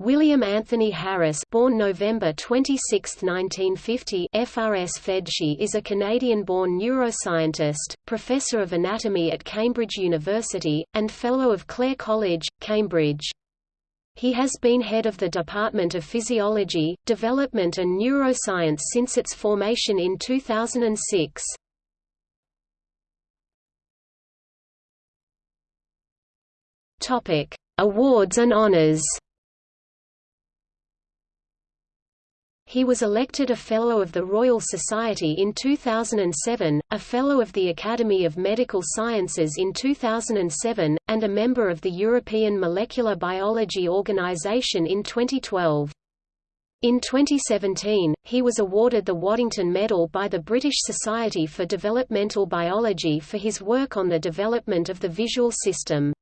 William Anthony Harris born November 26, 1950 FRS is a Canadian-born neuroscientist, professor of anatomy at Cambridge University, and Fellow of Clare College, Cambridge. He has been head of the Department of Physiology, Development and Neuroscience since its formation in 2006. Awards and honors He was elected a Fellow of the Royal Society in 2007, a Fellow of the Academy of Medical Sciences in 2007, and a member of the European Molecular Biology Organization in 2012. In 2017, he was awarded the Waddington Medal by the British Society for Developmental Biology for his work on the development of the visual system.